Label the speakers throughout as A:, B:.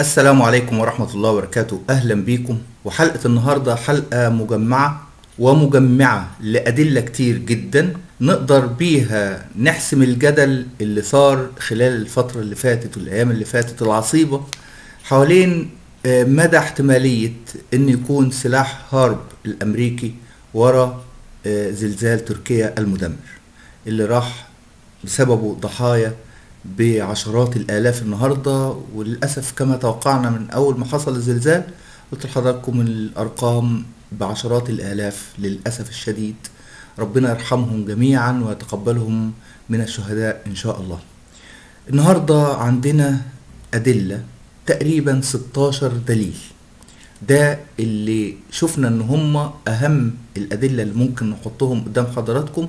A: السلام عليكم ورحمة الله وبركاته. أهلا بيكم. وحلقة النهاردة حلقة مجمعة ومجمعة لأدلة كتير جدا نقدر بيها نحسم الجدل اللي صار خلال الفترة اللي فاتت والأيام اللي فاتت العصيبة حوالين آه، مدى احتمالية أن يكون سلاح هارب الأمريكي ورا آه، زلزال تركيا المدمر اللي راح بسببه ضحايا بعشرات الآلاف النهارده وللأسف كما توقعنا من أول ما حصل الزلزال قلت لحضراتكم الأرقام بعشرات الآلاف للأسف الشديد. ربنا يرحمهم جميعا ويتقبلهم من الشهداء إن شاء الله. النهارده عندنا أدلة تقريبا 16 دليل. ده اللي شفنا إن هم أهم الأدلة اللي ممكن نحطهم قدام حضراتكم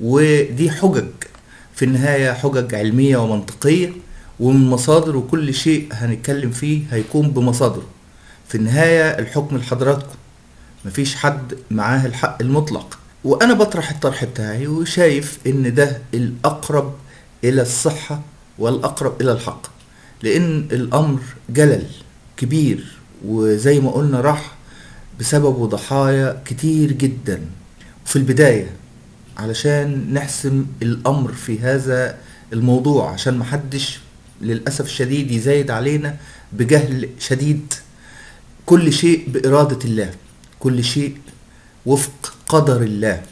A: ودي حجج في النهاية حجج علمية ومنطقية ومن مصادر وكل شيء هنتكلم فيه هيكون بمصادره. في النهاية الحكم لحضراتكم. مفيش حد معاه الحق المطلق. وأنا بطرح الطرح بتاعي وشايف إن ده الأقرب إلى الصحة والأقرب إلى الحق. لأن الأمر جلل كبير وزي ما قلنا راح بسببه ضحايا كتير جدا. في البداية علشان نحسم الأمر في هذا الموضوع عشان محدش للأسف الشديد يزايد علينا بجهل شديد. كل شيء بإرادة الله كل شيء وفق قدر الله.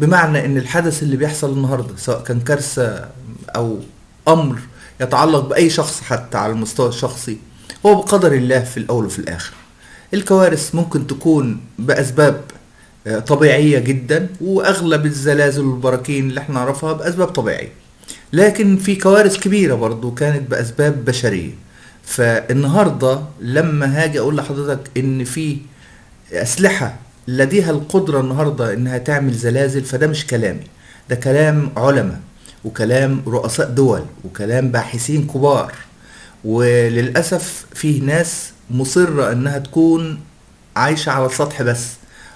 A: بمعنى إن الحدث اللي بيحصل النهارده سواء كان كارثة أو أمر يتعلق بأي شخص حتى على المستوى الشخصي هو بقدر الله في الأول وفي الآخر. الكوارث ممكن تكون بأسباب آه، طبيعية جدا وأغلب الزلازل والبراكين اللي إحنا نعرفها بأسباب طبيعية. لكن في كوارث كبيرة برضو كانت بأسباب بشرية. فالنهاردة لما هاجي أقول لحضرتك إن في أسلحة لديها القدرة النهارده إنها تعمل زلازل فده مش كلامي. ده كلام علماء وكلام رؤساء دول وكلام باحثين كبار. وللأسف في ناس مصرة إنها تكون عايشة على السطح بس.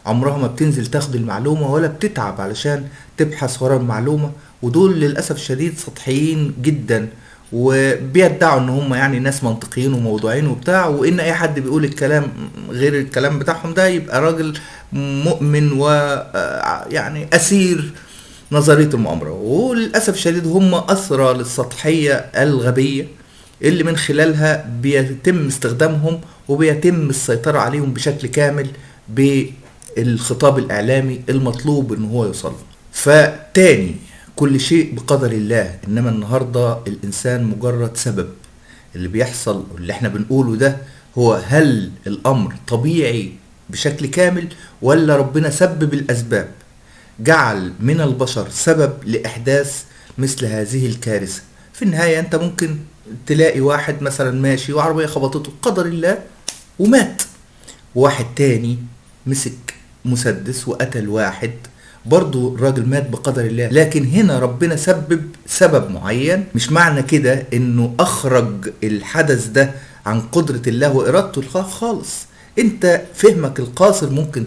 A: عمرها ما بتنزل تاخد المعلومة ولا بتتعب علشان تبحث ورا المعلومة ودول للأسف الشديد سطحيين جدا وبيدعوا إن هم يعني ناس منطقيين وموضوعين وبتاع وإن أي حد بيقول الكلام غير الكلام بتاعهم ده يبقى راجل مؤمن و آه، يعني أسير نظرية المؤامرة. وللأسف الشديد هم أسرى للسطحية الغبية اللي من خلالها بيتم استخدامهم وبيتم السيطرة عليهم بشكل كامل بالخطاب الإعلامي المطلوب إن هو يوصل. فتاني كل شيء بقدر الله إنما النهارده الإنسان مجرد سبب. اللي بيحصل واللي إحنا بنقوله ده هو هل الأمر طبيعي بشكل كامل ولا ربنا سبب الأسباب؟ جعل من البشر سبب لإحداث مثل هذه الكارثة. في النهاية أنت ممكن تلاقي واحد مثلا ماشي وعربية خبطته قدر الله ومات. واحد تاني مسك مسدس وقتل واحد. برضو الراجل مات بقدر الله. لكن هنا ربنا سبب سبب معين. مش معنى كده إنه أخرج الحدث ده عن قدرة الله وإرادته خالص. أنت فهمك القاصر ممكن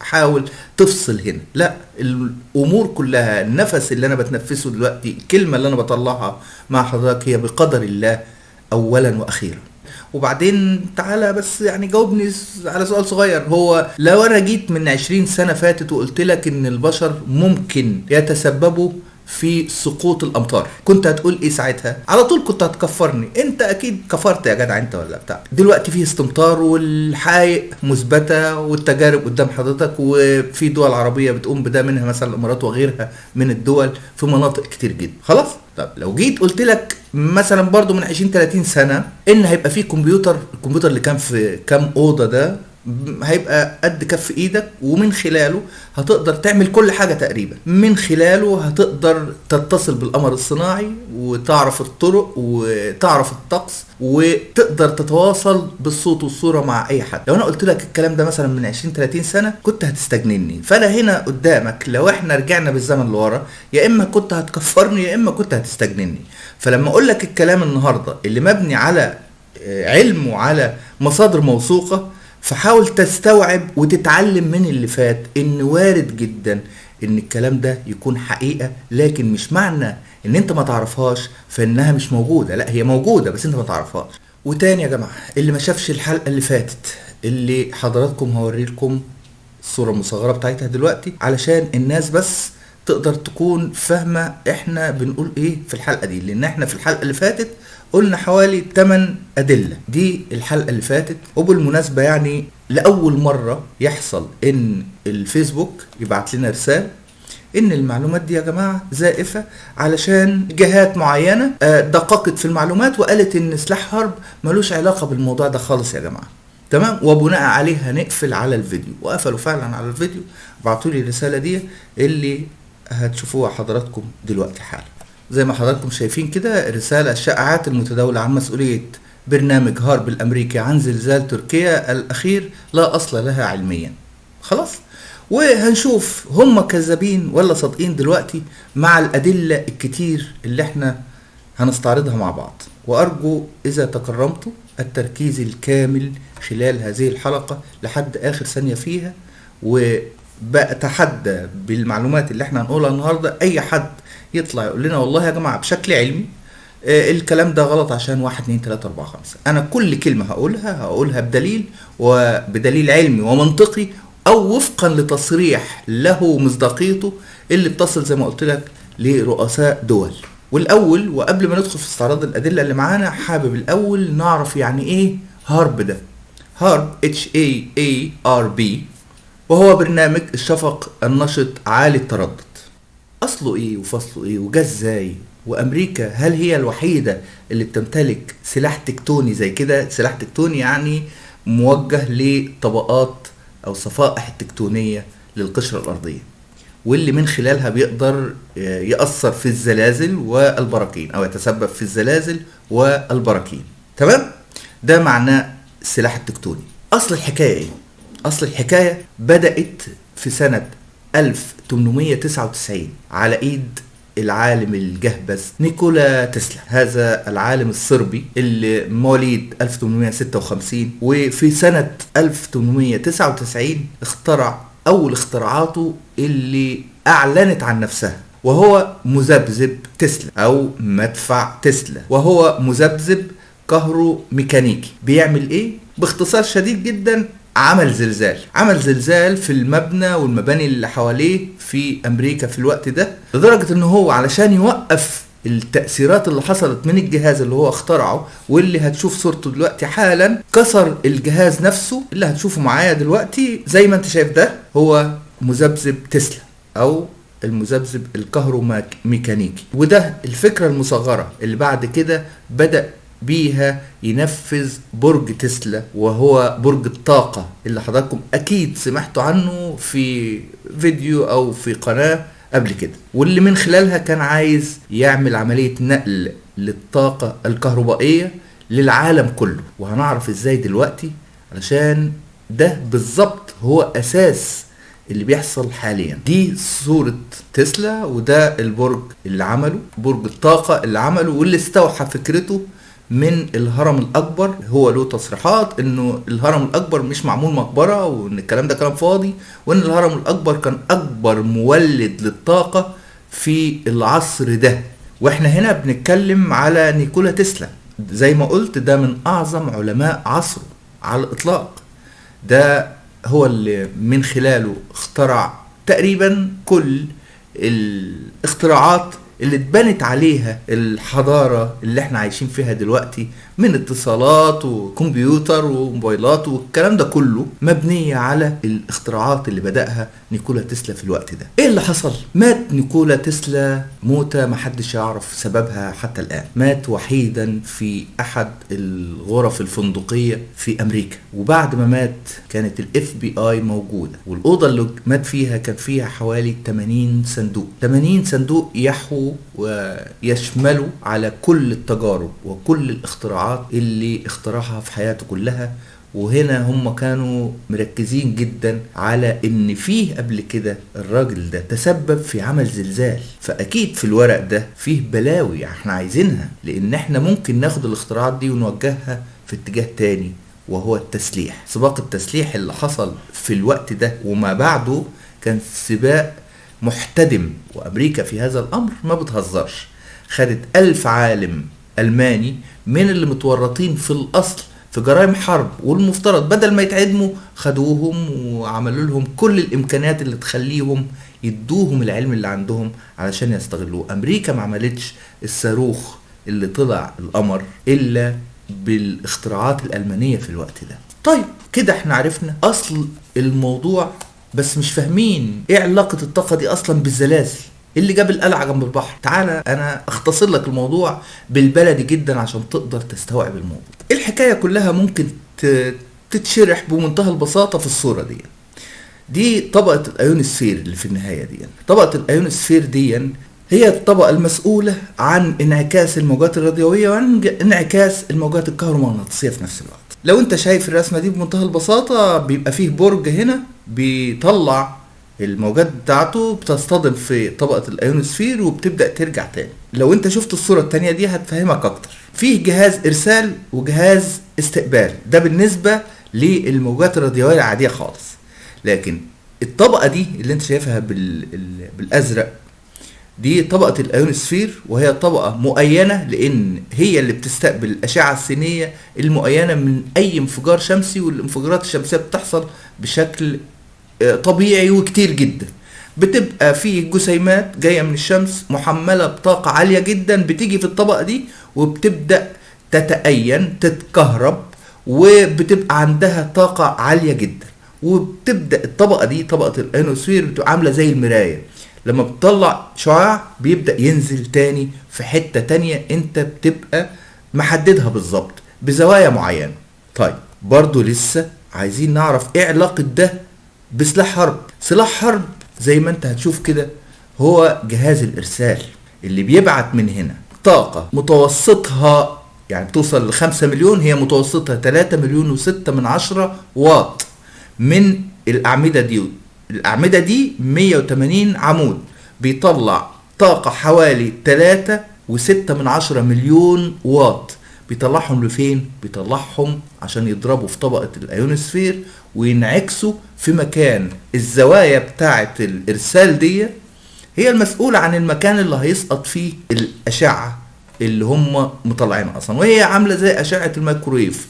A: تحاول تفصل هنا. لا الأمور كلها النفس اللي أنا بتنفسه دلوقتي الكلمة اللي أنا بطلعها مع حضرتك هي بقدر الله اولا وأخيرا. وبعدين تعالى بس يعني جاوبني على سؤال صغير. هو لو أنا جيت من 20 سنة فاتت وقلت لك إن البشر ممكن يتسببوا في سقوط الأمطار. كنت هتقول إيه ساعتها؟ على طول كنت هتكفرني. أنت أكيد كفرت يا جدع أنت ولا بتاع. دلوقتي في استمطار والحقائق مثبتة والتجارب قدام حضرتك وفي دول عربية بتقوم بده منها مثلا الإمارات وغيرها من الدول في مناطق كتير جدا. خلاص؟ طب لو جيت قلت لك مثلا برضو من 20 30 سنة إن هيبقى في كمبيوتر الكمبيوتر اللي كان في كام أوضة ده هيبقى قد كف إيدك ومن خلاله هتقدر تعمل كل حاجة تقريبا. من خلاله هتقدر تتصل بالقمر الصناعي وتعرف الطرق وتعرف الطقس وتقدر تتواصل بالصوت والصورة مع أي حد. لو أنا قلت لك الكلام ده مثلا من 20 30 سنة كنت هتستجنني. فأنا هنا قدامك لو إحنا رجعنا بالزمن لورا يا إما كنت هتكفرني يا إما كنت هتستجنني. فلما أقول لك الكلام النهارده اللي مبني على آه، علم وعلى مصادر موثوقة فحاول تستوعب وتتعلم من اللي فات إن وارد جدا إن الكلام ده يكون حقيقة لكن مش معنى إن أنت ما تعرفهاش فإنها مش موجودة. لا هي موجودة بس أنت ما تعرفهاش. وتاني يا جماعة اللي ما شافش الحلقة اللي فاتت اللي حضراتكم هوري لكم الصورة المصغرة بتاعتها دلوقتي علشان الناس بس تقدر تكون فاهمة إحنا بنقول إيه في الحلقة دي. لأن إحنا في الحلقة اللي فاتت قلنا حوالي 8 أدلة. دي الحلقة اللي فاتت. وبالمناسبة يعني لأول مرة يحصل إن الفيسبوك يبعت لنا رسالة إن المعلومات دي يا جماعة زائفة علشان جهات معينة آه، دققت في المعلومات وقالت إن سلاح حرب ملوش علاقة بالموضوع ده خالص يا جماعة. تمام؟ وبناء عليه هنقفل على الفيديو. وقفلوا فعلا على الفيديو. بعتوا لي الرسالة دي اللي هتشوفوها حضراتكم دلوقتي حالا. زي ما حضراتكم شايفين كده رسالة الشائعات المتداولة عن مسؤولية برنامج هارب الأمريكي عن زلزال تركيا الأخير لا أصل لها علميا. خلاص؟ وهنشوف هم كذابين ولا صادقين دلوقتي مع الأدلة الكتير اللي إحنا هنستعرضها مع بعض. وأرجو إذا تكرمتوا التركيز الكامل خلال هذه الحلقة لحد آخر ثانية فيها وبأتحدى بالمعلومات اللي إحنا هنقولها النهاردة أي حد يطلع يقول لنا والله يا جماعة بشكل علمي آه، الكلام ده غلط عشان واحد اتنين تلاتة أربعة خمسة. أنا كل كلمة هقولها هقولها بدليل وبدليل علمي ومنطقي أو وفقا لتصريح له مصداقيته اللي بتصل زي ما قلت لك لرؤساء دول. والأول وقبل ما ندخل في استعراض الأدلة اللي معانا حابب الأول نعرف يعني إيه HAARP ده. HAARP H A A R P وهو برنامج الشفق النشط عالي التردد. أصله إيه وفصله إيه وجا إزاي؟ وأمريكا هل هي الوحيدة اللي بتمتلك سلاح تكتوني زي كده؟ سلاح تكتوني يعني موجه لطبقات أو صفائح التكتونيه للقشرة الأرضية. واللي من خلالها بيقدر يأثر في الزلازل والبراكين أو يتسبب في الزلازل والبراكين. تمام؟ ده معناه السلاح التكتوني. أصل الحكاية إيه؟ أصل الحكاية بدأت في سنة 1899 على إيد العالم الجهبذ نيكولا تسلا هذا العالم الصربي اللي مواليد 1856 وفي سنة 1899 اخترع أول اختراعاته اللي أعلنت عن نفسها وهو مذبذب تسلا أو مدفع تسلا وهو مذبذب كهروميكانيكي بيعمل إيه؟ باختصار شديد جدا عمل زلزال. عمل زلزال في المبنى والمباني اللي حواليه في أمريكا في الوقت ده لدرجة إن هو علشان يوقف التأثيرات اللي حصلت من الجهاز اللي هو اخترعه واللي هتشوف صورته دلوقتي حالا كسر الجهاز نفسه اللي هتشوفه معايا دلوقتي زي ما أنت شايف ده هو مذبذب تسلا أو المذبذب الكهروميكانيكي وده الفكرة المصغرة اللي بعد كده بدأ بيها ينفذ برج تسلا وهو برج الطاقة اللي حضراتكم أكيد سمعتوا عنه في فيديو أو في قناة قبل كده. واللي من خلالها كان عايز يعمل عملية نقل للطاقة الكهربائية للعالم كله. وهنعرف إزاي دلوقتي؟ علشان ده بالظبط هو أساس اللي بيحصل حاليا. دي صورة تسلا وده البرج اللي عمله برج الطاقة اللي عمله واللي استوحى فكرته من الهرم الأكبر هو له تصريحات إنه الهرم الأكبر مش معمول مقبرة وإن الكلام ده كلام فاضي وإن الهرم الأكبر كان أكبر مولد للطاقة في العصر ده. وإحنا هنا بنتكلم على نيكولا تسلا. زي ما قلت ده من أعظم علماء عصره على الإطلاق. ده هو اللي من خلاله اخترع تقريبا كل الاختراعات اللي اتبنت عليها الحضارة اللي إحنا عايشين فيها دلوقتي من اتصالات وكمبيوتر وموبايلات والكلام ده كله مبنية على الاختراعات اللي بدأها نيكولا تسلا في الوقت ده. إيه اللي حصل؟ مات نيكولا تسلا موتة محدش يعرف سببها حتى الآن. مات وحيدا في أحد الغرف الفندقية في أمريكا. وبعد ما مات كانت ال FBI موجودة. والأوضة اللي مات فيها كان فيها حوالي 80 صندوق. 80 صندوق يحووا ويشملوا على كل التجارب وكل الاختراعات. اللي اخترعها في حياته كلها وهنا هم كانوا مركزين جدا على إن فيه قبل كده الراجل ده تسبب في عمل زلزال. فأكيد في الورق ده فيه بلاوي إحنا عايزينها لأن إحنا ممكن ناخد الاختراعات دي ونوجهها في اتجاه تاني وهو التسليح. سباق التسليح اللي حصل في الوقت ده وما بعده كان سباق محتدم. وأمريكا في هذا الأمر ما بتهزرش. خدت ألف عالم ألماني من اللي متورطين في الأصل في جرائم حرب والمفترض بدل ما يتعدموا خدوهم وعملوا لهم كل الإمكانيات اللي تخليهم يدوهم العلم اللي عندهم علشان يستغلوه. أمريكا ما عملتش الصاروخ اللي طلع القمر إلا بالاختراعات الألمانية في الوقت ده. طيب كده إحنا عرفنا أصل الموضوع بس مش فاهمين إيه علاقة الطاقة دي أصلا بالزلازل. اللي جاب القلعة جنب البحر. تعالى أنا أختصر لك الموضوع بالبلدي جدا عشان تقدر تستوعب الموضوع. الحكاية كلها ممكن تتشرح بمنتهى البساطة في الصورة دي. دي طبقة الايونوسفير اللي في النهاية دي. طبقة الايونوسفير دي هي الطبقة المسؤولة عن انعكاس الموجات الراديوية وعن انعكاس الموجات الكهرومغناطيسية في نفس الوقت. لو أنت شايف الرسمة دي بمنتهى البساطة بيبقى فيه برج هنا بيطلع الموجات بتاعته بتصطدم في طبقة الأيونوسفير وبتبدأ ترجع تاني. لو أنت شفت الصورة التانية دي هتفهمك أكتر. فيه جهاز إرسال وجهاز استقبال. ده بالنسبة للموجات الراديوية العادية خالص. لكن الطبقة دي اللي أنت شايفها بال... ال- بالأزرق دي طبقة الأيونوسفير وهي طبقة مؤينة لأن هي اللي بتستقبل الأشعة السينية المؤينة من أي انفجار شمسي والانفجارات الشمسية بتحصل بشكل طبيعي وكتير جدا. بتبقى في جسيمات جاية من الشمس محملة بطاقة عالية جدا بتيجي في الطبقة دي وبتبدأ تتأين تتكهرب وبتبقى عندها طاقة عالية جدا. وبتبدأ الطبقة دي طبقة الايونوسفير بتبقى عاملة زي المراية. لما بتطلع شعاع بيبدأ ينزل تاني في حتة تانية أنت بتبقى محددها بالظبط بزوايا معينة. طيب برضو لسه عايزين نعرف إيه علاقة ده بسلاح حرب. سلاح حرب زي ما انت هتشوف كده هو جهاز الإرسال اللي بيبعت من هنا طاقة متوسطها يعني بتوصل لخمسة مليون هي متوسطها 3 مليون وستة من عشرة واط من الأعمدة دي. الأعمدة دي 180 عمود. بيطلع طاقة حوالي 3 وستة من عشرة مليون واط. بيطلعهم لفين؟ بيطلعهم عشان يضربوا في طبقة الأيونوسفير وينعكسوا في مكان الزوايا بتاعة الإرسال دي هي المسؤولة عن المكان اللي هيسقط فيه الأشعة اللي هم مطلعينها أصلا. وهي عاملة زي أشعة الميكرويف.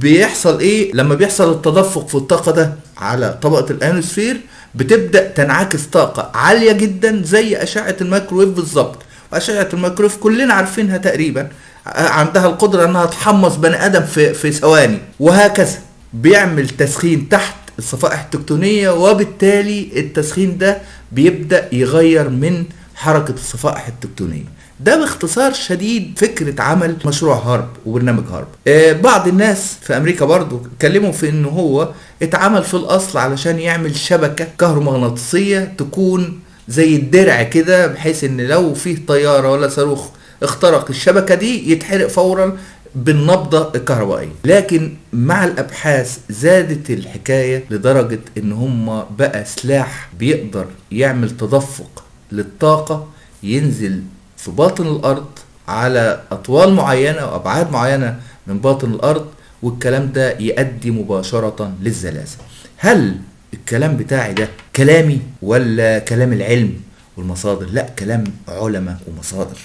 A: بيحصل إيه؟ لما بيحصل التدفق في الطاقة ده على طبقة الايونوسفير بتبدأ تنعكس طاقة عالية جدا زي أشعة الميكرويف بالظبط. وأشعة الميكرويف كلنا عارفينها تقريبا عندها القدرة إنها تحمص بني آدم في في ثواني وهكذا. بيعمل تسخين تحت الصفائح التكتونية وبالتالي التسخين ده بيبدأ يغير من حركة الصفائح التكتونية. ده باختصار شديد فكرة عمل مشروع هارب وبرنامج هارب. آه بعض الناس في أمريكا برضو اتكلموا في إن هو اتعمل في الأصل علشان يعمل شبكة كهرومغناطيسية تكون زي الدرع كده بحيث إن لو فيه طيارة ولا صاروخ اخترق الشبكة دي يتحرق فورا بالنبضة الكهربائية لكن مع الأبحاث زادت الحكاية لدرجة إن هم بقى سلاح بيقدر يعمل تدفق للطاقة ينزل في باطن الأرض على أطوال معينة وابعاد معينة من باطن الأرض والكلام ده يؤدي مباشرة للزلازل. هل الكلام بتاعي ده كلامي ولا كلام العلم والمصادر؟ لا كلام علماء ومصادر.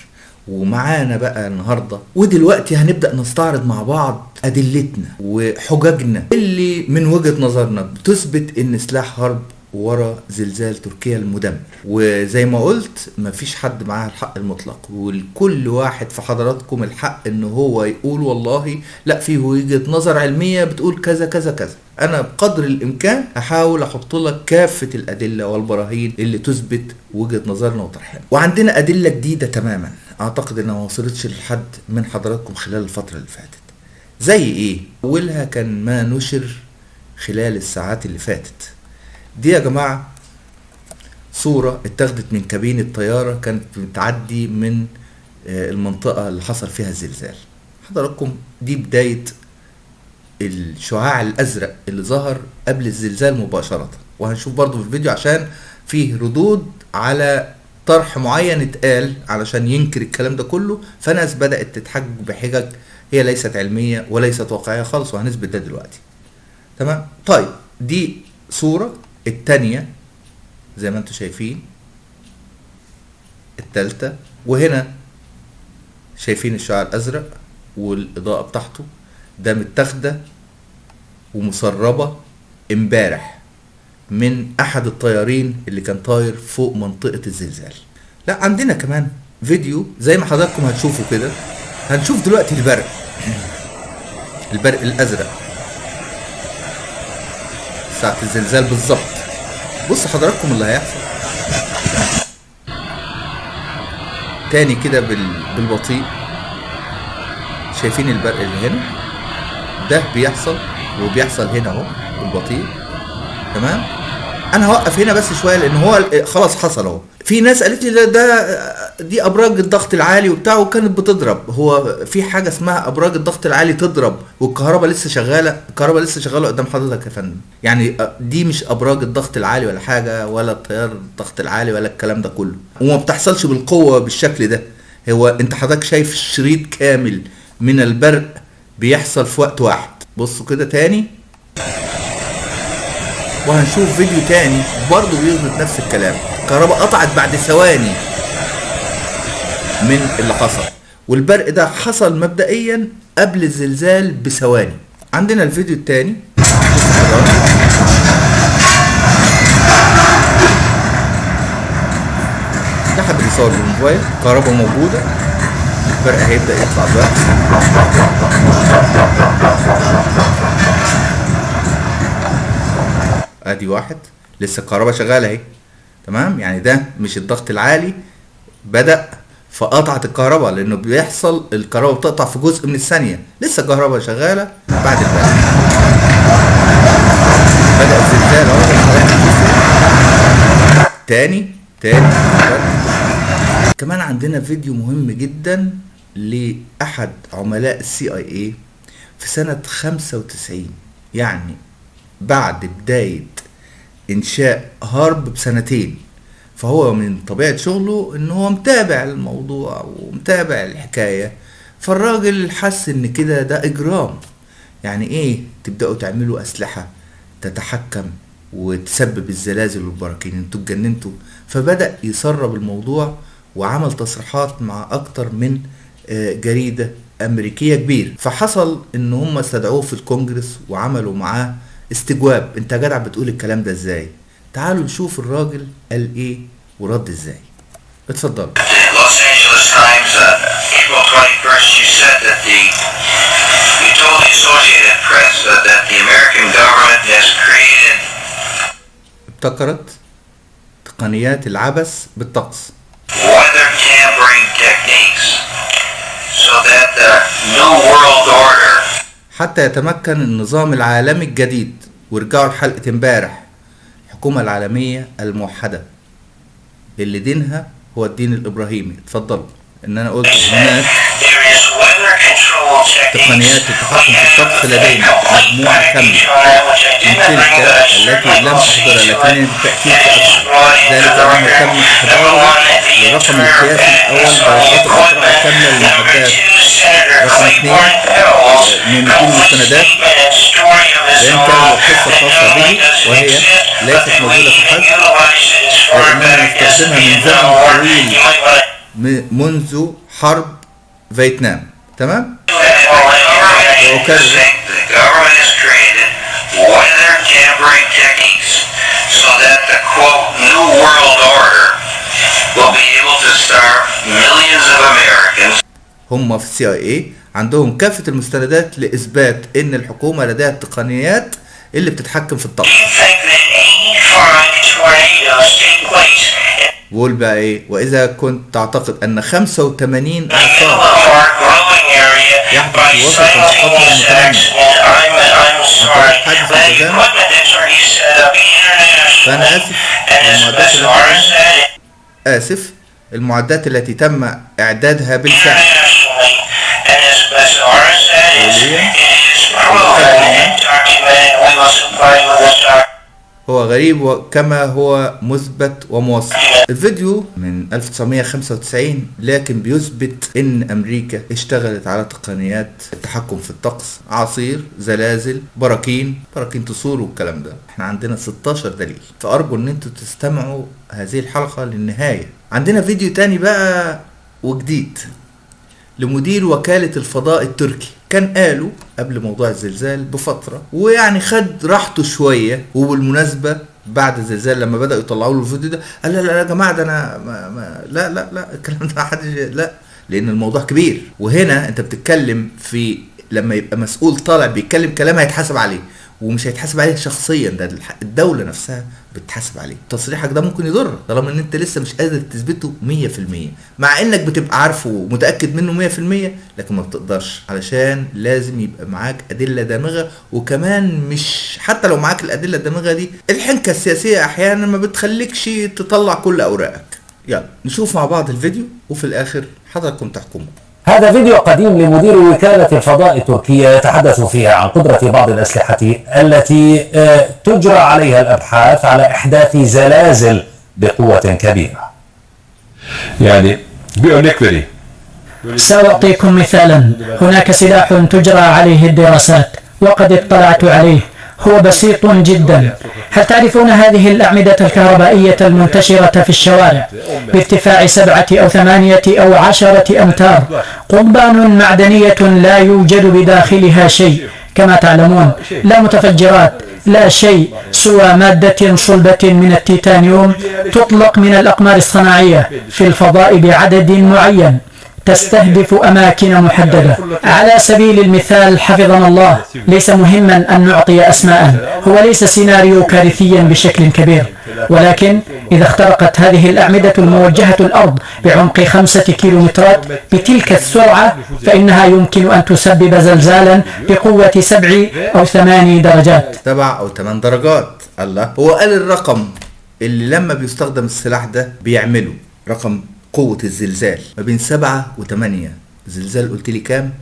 A: ومعانا بقى النهارده. ودلوقتي هنبدأ نستعرض مع بعض أدلتنا وحججنا اللي من وجهة نظرنا بتثبت إن سلاح حرب ورا زلزال تركيا المدمر. وزي ما قلت مفيش حد معاه الحق المطلق ولكل واحد في حضراتكم الحق إن هو يقول والله لا في وجهة نظر علمية بتقول كذا كذا كذا. أنا بقدر الإمكان هحاول أحط لك كافة الأدلة والبراهين اللي تثبت وجهة نظرنا وطرحنا. وعندنا أدلة جديدة تماما. أعتقد إنها ما وصلتش لحد من حضراتكم خلال الفترة اللي فاتت. زي إيه؟ أولها كان ما نشر خلال الساعات اللي فاتت. دي يا جماعة صورة اتاخدت من كابين الطيارة كانت بتعدي من المنطقة اللي حصل فيها الزلزال. حضراتكم دي بداية الشعاع الأزرق اللي ظهر قبل الزلزال مباشرة. وهنشوف برضو في الفيديو عشان فيه ردود على طرح معين اتقال علشان ينكر الكلام ده كله. فناس بدأت تتحجج بحجج هي ليست علمية وليست واقعية خالص وهنثبت ده دلوقتي. تمام؟ طيب دي صورة. التانية زي ما أنتم شايفين التالتة. وهنا شايفين الشعاع الأزرق والإضاءة بتاعته. ده متاخدة ومسربة امبارح من أحد الطيارين اللي كان طاير فوق منطقة الزلزال. لا عندنا كمان فيديو زي ما حضراتكم هتشوفوا كده. هنشوف دلوقتي البرق. البرق الأزرق. ساعة الزلزال بالظبط. بص حضراتكم اللي هيحصل. تاني كده بال... بالبطيء. شايفين البرق اللي هنا؟ ده بيحصل وبيحصل هنا أهو بالبطيء تمام؟ أنا هوقف هنا بس شوية لأن هو خلاص حصل أهو. في ناس قالت لي ده, ده دي أبراج الضغط العالي وبتاع وكانت بتضرب. هو في حاجة اسمها أبراج الضغط العالي تضرب والكهرباء لسه شغالة الكهرباء لسه شغالة قدام حضرتك يا فندم. يعني دي مش أبراج الضغط العالي ولا حاجة ولا التيار الضغط العالي ولا الكلام ده كله. وما بتحصلش بالقوة بالشكل ده. هو أنت حضرتك شايف شريط كامل من البرق بيحصل في وقت واحد. بصوا كده تاني. وهنشوف فيديو تاني برضه بيثبت نفس الكلام. الكهرباء قطعت بعد ثواني من اللي حصل. والبرق ده حصل مبدئيا قبل الزلزال بثواني. عندنا الفيديو التاني. ده حد بيصور بالموبايل الكهرباء موجودة. البرق هيبدأ يطلع دلوقتي ادي واحد. لسه الكهرباء شغاله اهي. تمام؟ يعني ده مش الضغط العالي. بدأ فقطعت الكهرباء لأنه بيحصل الكهرباء بتقطع في جزء من الثانية. لسه الكهرباء شغالة بعد البرق بدأ الزلزال أهو. تاني تاني. كمان عندنا فيديو مهم جدا لأحد عملاء السي اي اي في سنة 95 يعني بعد بداية إنشاء هارب بسنتين فهو من طبيعة شغله إن هو متابع الموضوع ومتابع الحكاية فالراجل حس إن كده ده إجرام. يعني إيه تبدأوا تعملوا أسلحة تتحكم وتسبب الزلازل والبراكين؟ أنتوا اتجننتوا. فبدأ يسرب الموضوع وعمل تصريحات مع أكتر من آه، جريدة أمريكية كبير. فحصل إن هم استدعوه في الكونجرس وعملوا معاه استجواب. أنت جدع بتقول الكلام ده إزاي؟ تعالوا نشوف الراجل قال إيه ورد إزاي. اتفضلوا
B: The Los Angeles Times, uh,
A: حتى يتمكن النظام العالمي الجديد. وارجعوا لحلقة امبارح. الحكومة العالمية الموحدة. اللي دينها هو الدين الإبراهيمي. اتفضلوا. إن أنا قلت هناك تقنيات التحكم في الطقس لدينا مجموعة كاملة من تلك التي لم أحضرها لكن بالتأكيد سأفعل ذلك أنه تم إحضاره للرقم القياسي الأول درجات القطرة الكاملة للمعدات رقم اثنين من كل المستندات كامل القصة الخاصة به وهي ليست موجودة في الحجم لكننا نستخدمها من زمن طويل منذ حرب فيتنام. تمام؟ هم في السي اي عندهم كافة المستندات لإثبات إن الحكومة لديها التقنيات اللي بتتحكم في الطقس. وقول بقى إيه؟ وإذا كنت تعتقد أن 85
B: اعصار
A: يحدث وسط
B: القطر
A: المتنمي
B: وتتحدث بجامع
A: فأنا آسف المعدات التي آسف المعدات التي تم إعدادها بالفعل.
B: وليا وليا وليا.
A: هو غريب وكما هو مثبت وموثق الفيديو من 1995 لكن بيثبت إن أمريكا اشتغلت على تقنيات التحكم في الطقس اعاصير زلازل براكين براكين تصور والكلام ده. إحنا عندنا 16 دليل. فأرجو إن أنتوا تستمعوا هذه الحلقة للنهاية. عندنا فيديو تاني بقى وجديد لمدير وكالة الفضاء التركي. كان قالوا قبل موضوع الزلزال بفترة ويعني خد راحته شوية وبالمناسبة بعد الزلزال لما بدأوا يطلعوا له الفيديو ده قال لا لا يا جماعة ده أنا ما ما لا لا لا الكلام ده محدش لا لأن الموضوع كبير. وهنا أنت بتتكلم في لما يبقى مسؤول طالع بيتكلم كلام هيتحاسب عليه ومش هيتحاسب عليه شخصيا ده الدولة نفسها بتحاسب عليه. تصريحك ده ممكن يضر طالما إن أنت لسه مش قادر تثبته 100% مع إنك بتبقى عارفه ومتأكد منه 100% لكن ما بتقدرش. علشان لازم يبقى معاك أدلة دامغة وكمان مش حتى لو معاك الأدلة الدامغة دي الحنكة السياسية أحيانا ما بتخليكش تطلع كل أوراقك. يلا نشوف مع بعض الفيديو وفي الآخر حضراتكم تحكموا
C: هذا فيديو قديم لمدير وكالة الفضاء التركية يتحدث فيها عن قدرة بعض الأسلحة التي آه، تجرى عليها الأبحاث على إحداث زلازل بقوة كبيرة.
D: örnek vereyim.
E: سأعطيكم مثالا. هناك سلاح تجرى عليه الدراسات وقد اطلعت عليه. هو بسيط جدا. هل تعرفون هذه الأعمدة الكهربائية المنتشرة في الشوارع؟ بارتفاع سبعة أو ثمانية أو عشرة أمتار. قضبان معدنية لا يوجد بداخلها شيء. كما تعلمون لا متفجرات لا شيء سوى مادة صلبة من التيتانيوم تطلق من الأقمار الصناعية في الفضاء بعدد معين. تستهدف أماكن محددة. على سبيل المثال حفظنا الله. ليس مهما أن نعطي أسماء. هو ليس سيناريو كارثيا بشكل كبير. ولكن إذا اخترقت هذه الأعمدة الموجهة الأرض بعمق خمسة كيلومترات بتلك السرعة فإنها يمكن أن تسبب زلزالا بقوة سبع أو ثمان درجات.
A: سبع أو ثمان درجات. الله. هو قال الرقم اللي لما بيستخدم السلاح ده بيعمله. رقم قوة الزلزال ما بين سبعة وثمانية زلزال قلت لي كام؟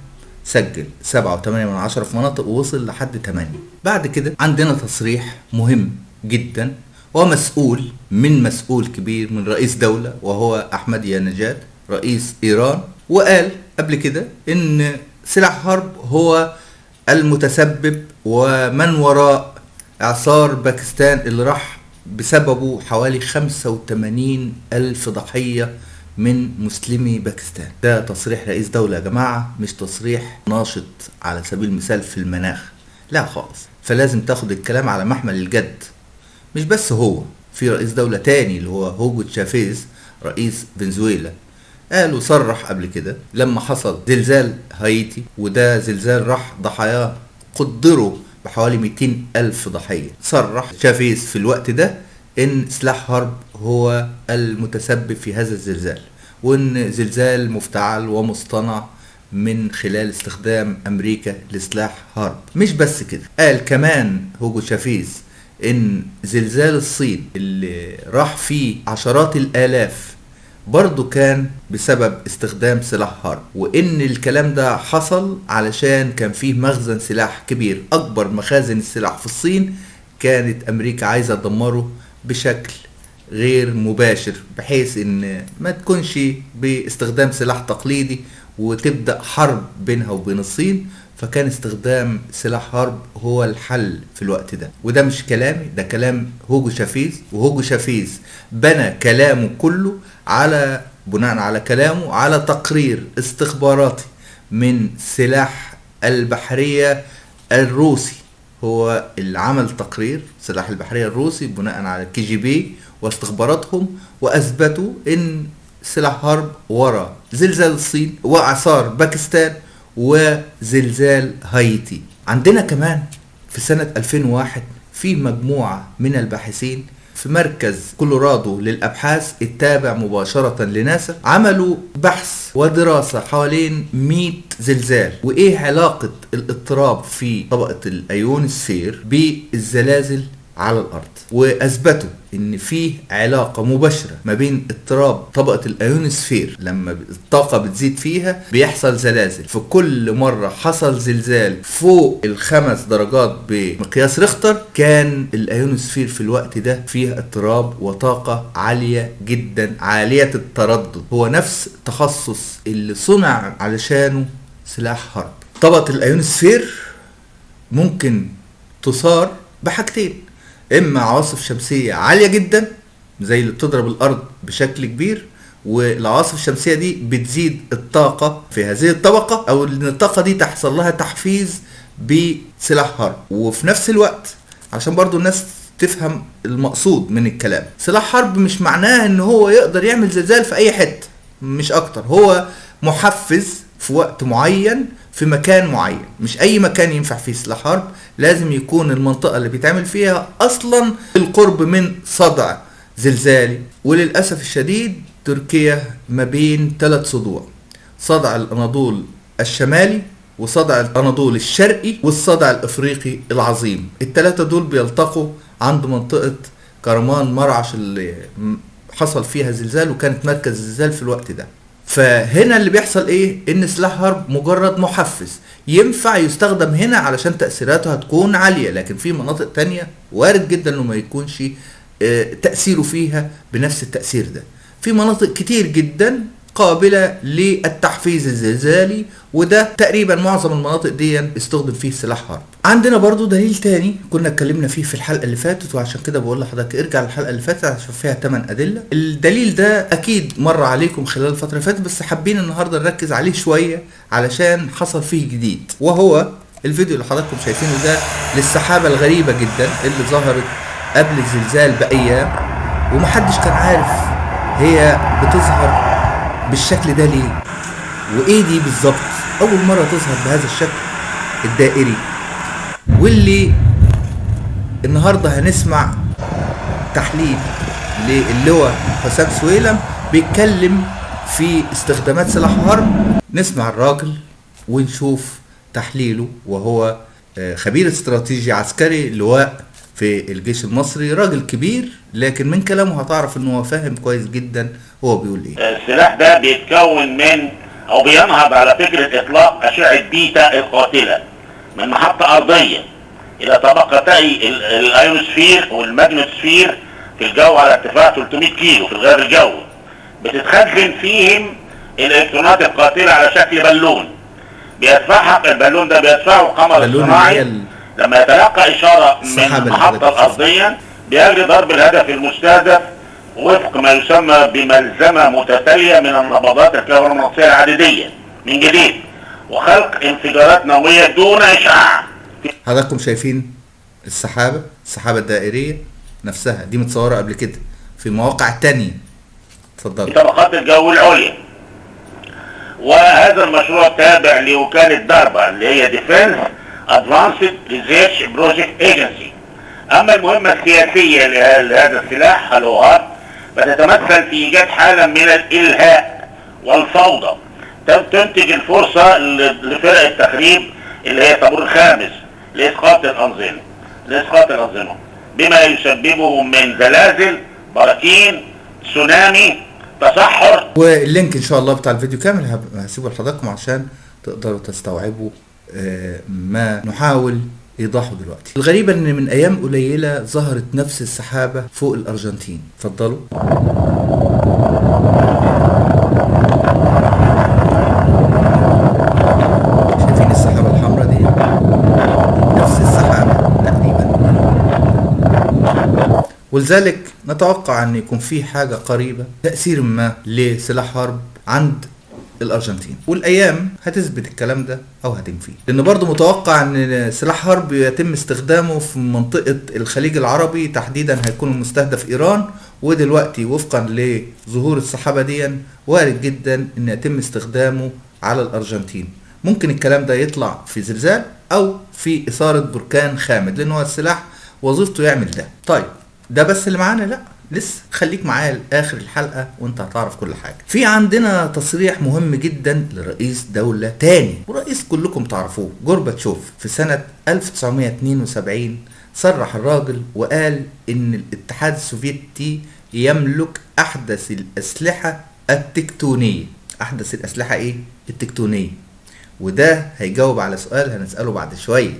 A: سجل. سبعة وثمانية من عشرة في مناطق ووصل لحد ثمانية بعد كده عندنا تصريح مهم جدا ومسؤول من مسؤول كبير من رئيس دولة وهو أحمد نجاد رئيس إيران وقال قبل كده إن سلاح حرب هو المتسبب ومن وراء إعصار باكستان اللي راح بسببه حوالي 85 ألف ضحية من مسلمي باكستان. ده تصريح رئيس دولة يا جماعة مش تصريح ناشط على سبيل المثال في المناخ. لا خالص. فلازم تاخد الكلام على محمل الجد. مش بس هو في رئيس دولة تاني اللي هو هوجو تشافيز رئيس فنزويلا قال وصرح قبل كده لما حصل زلزال هايتي وده زلزال راح ضحاياه قدروا بحوالي 200 ألف ضحية. صرح شافيز في الوقت ده إن سلاح HAARP هو المتسبب في هذا الزلزال. وإن زلزال مفتعل ومصطنع من خلال استخدام أمريكا لسلاح HAARP مش بس كده قال كمان هوجو شافيز إن زلزال الصين اللي راح فيه عشرات الآلاف برضه كان بسبب استخدام سلاح حرب وإن الكلام ده حصل علشان كان فيه مخزن سلاح كبير. أكبر مخازن السلاح في الصين كانت أمريكا عايزة تدمره بشكل غير مباشر بحيث إن ما تكونش باستخدام سلاح تقليدي وتبدأ حرب بينها وبين الصين فكان استخدام سلاح HAARP هو الحل في الوقت ده. وده مش كلامي ده كلام هوجو شافيز وهوجو شافيز بنى كلامه كله على بناء على كلامه على تقرير استخباراتي من سلاح البحرية الروسي. هو اللي عمل تقرير سلاح البحرية الروسي بناء على KGB واستخباراتهم وأثبتوا إن سلاح HAARP ورا زلزال الصين واعصار باكستان وزلزال هايتي. عندنا كمان في سنة 2001 في مجموعة من الباحثين في مركز كولورادو للأبحاث التابع مباشرة لناسا عملوا بحث ودراسة حوالين 100 زلزال. وإيه علاقة الاضطراب في طبقة الأيونسفير بالزلازل؟ على الأرض. وأثبتوا إن في علاقة مباشرة ما بين اضطراب طبقة الايونسفير لما الطاقة بتزيد فيها بيحصل زلازل. في كل مرة حصل زلزال فوق الخمس درجات بمقياس ريختر كان الايونسفير في الوقت ده فيها اضطراب وطاقة عالية جدا عالية التردد. هو نفس التخصص اللي صنع علشانه سلاح حرب طبقة الايونسفير ممكن تصار بحاجتين. إما عواصف شمسية عالية جدا زي اللي بتضرب الأرض بشكل كبير والعواصف الشمسية دي بتزيد الطاقة في هذه الطبقة أو إن الطاقة دي تحصل لها تحفيز بسلاح حرب. وفي نفس الوقت عشان برضو الناس تفهم المقصود من الكلام سلاح حرب مش معناه إن هو يقدر يعمل زلزال في أي حتة مش أكتر. هو محفز في وقت معين في مكان معين. مش أي مكان ينفع فيه سلاح حرب لازم يكون المنطقة اللي بيتعمل فيها أصلا القرب من صدع زلزالي. وللأسف الشديد تركيا ما بين ثلاث صدوع صدع الأناضول الشمالي وصدع الأناضول الشرقي والصدع الإفريقي العظيم. الثلاثه دول بيلتقوا عند منطقة كرمان مرعش اللي حصل فيها زلزال وكانت مركز الزلزال في الوقت ده. فهنا اللي بيحصل إيه؟ إن سلاح حرب مجرد محفز ينفع يستخدم هنا علشان تأثيراته هتكون عالية لكن في مناطق تانية وارد جدا إنه ما يكونش آه، تأثيره فيها بنفس التأثير ده. في مناطق كتير جدا قابلة للتحفيز الزلزالي وده تقريبا معظم المناطق دي استخدم فيه سلاح حرب عندنا برضو دليل تاني كنا اتكلمنا فيه في الحلقة اللي فاتت وعشان كده بقول لحضرتك ارجع للحلقة اللي فاتت عشان فيها 8 أدلة. الدليل ده أكيد مر عليكم خلال الفترة اللي فاتت بس حابين النهاردة نركز عليه شوية علشان حصل فيه جديد. وهو الفيديو اللي حضراتكم شايفينه ده للسحابة الغريبة جدا اللي ظهرت قبل الزلزال بأيام ومحدش كان عارف هي بتظهر بالشكل ده ليه؟ وإيه دي بالظبط؟ أول مرة تظهر بهذا الشكل الدائري. واللي النهارده هنسمع تحليل للواء حسام سويلم بيتكلم في استخدامات سلاح الحرب نسمع الراجل ونشوف تحليله وهو آه، خبير استراتيجي عسكري لواء في الجيش المصري راجل كبير لكن من كلامه هتعرف ان هو فاهم كويس جدا هو بيقول إيه.
F: السلاح ده بيتكون من أو بينهض على فكرة إطلاق أشعة بيتا القاتلة من محطة أرضية إلى طبقتي ال- الايونوسفير والماجنوسفير في الجو على ارتفاع 300 كيلو في الغاز الجوي بتتخزن فيهم الإلكترونات القاتلة على شكل بالون. بيدفعها البالون ده بيدفعه
A: هي
F: الصناعي
A: ال-
F: لما يتلقى إشارة من المحطة الارضية بيجري ضرب الهدف المستهدف وفق ما يسمى بملزمة متتالية من النبضات الكهرومغناطيسية العددية من جديد وخلق انفجارات نووية دون إشعاع.
A: حضراتكم شايفين السحابة السحابة الدائرية نفسها دي متصورة قبل كده في مواقع تانية.
F: في
A: اتفضل
F: طبقات الجو العليا. وهذا المشروع تابع لوكالة داربا اللي هي Defense Advanced Research Project Agency. أما المهمة السياسية له- لهذا السلاح الوهات فتتمثل في إيجاد حالة من الإلهاء والفوضى. تنتج الفرصة لفرق التخريب اللي هي طابور الخامس لإسقاط الأنظمة. لإسقاط الأنظمة. بما يسببه من زلازل براكين تسونامي تصحر.
A: واللينك إن شاء الله بتاع الفيديو كامل هسيبه لحضراتكم عشان تقدروا تستوعبوا ما نحاول إيضاحه دلوقتي. الغريبة إن من أيام قليلة ظهرت نفس السحابة فوق الأرجنتين. اتفضلوا. شايفين السحابة الحمراء دي؟ نفس السحابة تقريبا. ولذلك نتوقع إن يكون في حاجة قريبة تأثير ما لسلاح حرب عند الأرجنتين. والأيام هتثبت الكلام ده أو هتنفيه لأن برضو متوقع إن سلاح حرب يتم استخدامه في منطقة الخليج العربي تحديدا هيكون المستهدف إيران. ودلوقتي وفقا لظهور السحابة دي وارد جدا إن يتم استخدامه على الأرجنتين. ممكن الكلام ده يطلع في زلزال أو في إثارة بركان خامد لأن هو السلاح وظيفته يعمل ده. طيب ده بس اللي معانا؟ لا. لسه خليك معايا لآخر الحلقة وانت هتعرف كل حاجة. في عندنا تصريح مهم جدا لرئيس دولة تاني ورئيس كلكم تعرفوه جورباتشوف في سنة 1972 صرح الراجل وقال إن الاتحاد السوفيتي يملك أحدث الأسلحة التكتونية. أحدث الأسلحة إيه؟ التكتونية. وده هيجاوب على سؤال هنسأله بعد شوية.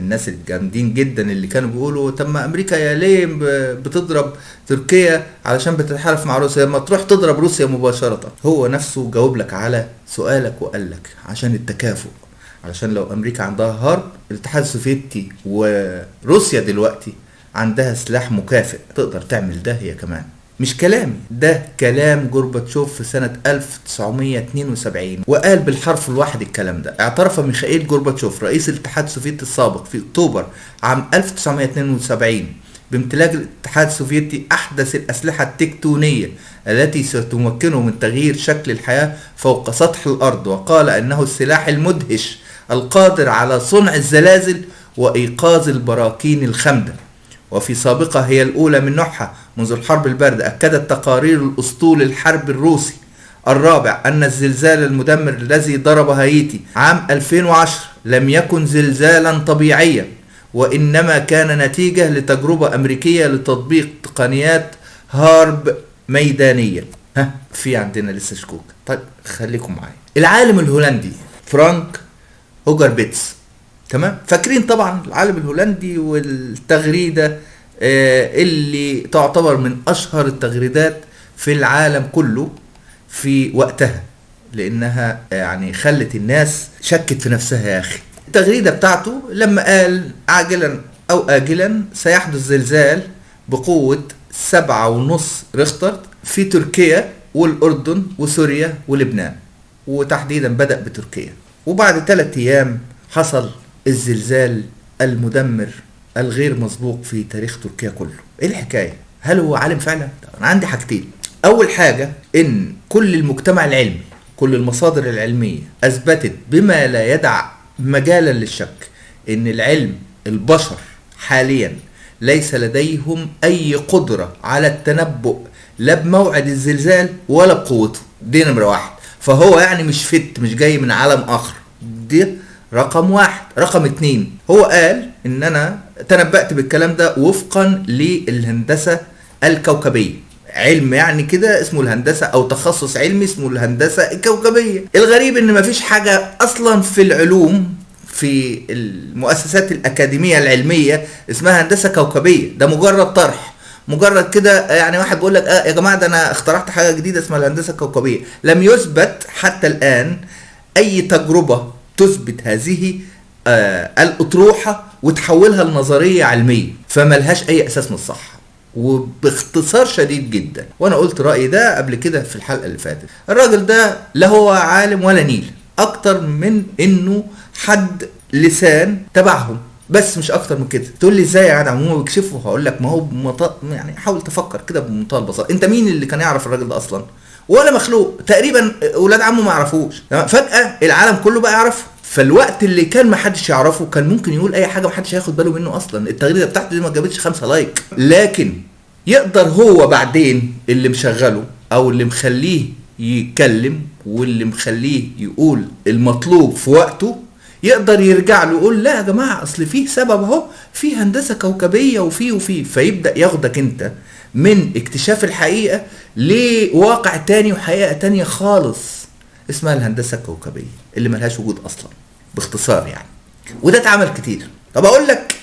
A: من الناس الجامدين جدا اللي كانوا بيقولوا طب ما أمريكا يا ليه بتضرب تركيا علشان بتتحالف مع روسيا؟ ما تروح تضرب روسيا مباشرة. هو نفسه جاوب لك على سؤالك وقال لك عشان التكافؤ علشان لو أمريكا عندها هارب الاتحاد السوفيتي وروسيا دلوقتي عندها سلاح مكافئ تقدر تعمل ده هي كمان. مش كلامي ده كلام جورباتشوف في سنة 1972 وقال بالحرف الواحد الكلام ده. اعترف ميخائيل جورباتشوف رئيس الاتحاد السوفيتي السابق في أكتوبر عام 1972 بامتلاك الاتحاد السوفيتي أحدث الأسلحة التكتونية التي ستمكنه من تغيير شكل الحياة فوق سطح الأرض وقال إنه السلاح المدهش القادر على صنع الزلازل وإيقاظ البراكين الخامده وفي سابقة هي الأولى من نوعها منذ الحرب الباردة أكدت تقارير الأسطول الحرب الروسي الرابع أن الزلزال المدمر الذي ضرب هايتي عام 2010 لم يكن زلزالا طبيعيا وإنما كان نتيجة لتجربة أمريكية لتطبيق تقنيات هارب ميدانية. ها في عندنا لسه شكوك. طيب خليكم معايا. العالم الهولندي فرانك هوجربيتس تمام؟ فاكرين طبعا العالم الهولندي والتغريدة آه، اللي تعتبر من أشهر التغريدات في العالم كله في وقتها لأنها يعني خلت الناس شكت في نفسها يا أخي. التغريدة بتاعته لما قال عاجلا أو اجلا سيحدث زلزال بقوة سبعة ونص ريختر في تركيا والأردن وسوريا ولبنان وتحديدا بدأ بتركيا. وبعد ثلاثة أيام حصل الزلزال المدمر الغير مسبوق في تاريخ تركيا كله. إيه الحكاية؟ هل هو عالم فعلا؟ أنا عندي حاجتين. أول حاجة إن كل المجتمع العلمي كل المصادر العلمية أثبتت بما لا يدع مجالا للشك إن العلم البشر حاليا ليس لديهم أي قدرة على التنبؤ لا بموعد الزلزال ولا بقوته. دي نمرة واحد. فهو يعني مش فت مش جاي من عالم آخر. دي رقم واحد. رقم اتنين. هو قال إن أنا تنبأت بالكلام ده وفقا للهندسة الكوكبية. علم يعني كده اسمه الهندسة أو تخصص علمي اسمه الهندسة الكوكبية. الغريب إن مفيش حاجة أصلا في العلوم في المؤسسات الأكاديمية العلمية اسمها هندسة كوكبية. ده مجرد طرح. مجرد كده يعني واحد بيقول لك آه يا جماعة ده أنا اخترعت حاجة جديدة اسمها الهندسة الكوكبية. لم يثبت حتى الآن أي تجربة تثبت هذه آه الأطروحة وتحولها لنظرية علمية فملهاش أي أساس من الصحه وباختصار شديد جدا. وأنا قلت رأيي ده قبل كده في الحلقة اللي فاتت. الراجل ده لا هو عالم ولا نيل أكتر من إنه حد لسان تبعهم. بس مش أكتر من كده. تقول لي إزاي جدع؟ هم بيكشفوا هقول لك ما هو بمط... يعني حاول تفكر كده بمنتهى البساطة. أنت مين اللي كان يعرف الراجل ده أصلا؟ ولا مخلوق. تقريبا أولاد عمه ما يعرفوش؟ فجأة العالم كله بقى يعرفه فالوقت اللي كان ما حدش يعرفه كان ممكن يقول أي حاجة ما حدش هياخد باله منه أصلا. التغريدة بتاعته دي ما جابتش خمسة لايك. لكن يقدر هو بعدين اللي مشغله أو اللي مخليه يتكلم واللي مخليه يقول المطلوب في وقته يقدر يرجع له يقول لا يا جماعة أصل فيه سبب أهو في هندسة كوكبية وفي وفي فيبدأ ياخدك أنت من اكتشاف الحقيقة لواقع تاني وحقيقة تانية خالص اسمها الهندسة الكوكبية اللي ملهاش وجود أصلا باختصار يعني. وده اتعمل كتير. طب أقول لك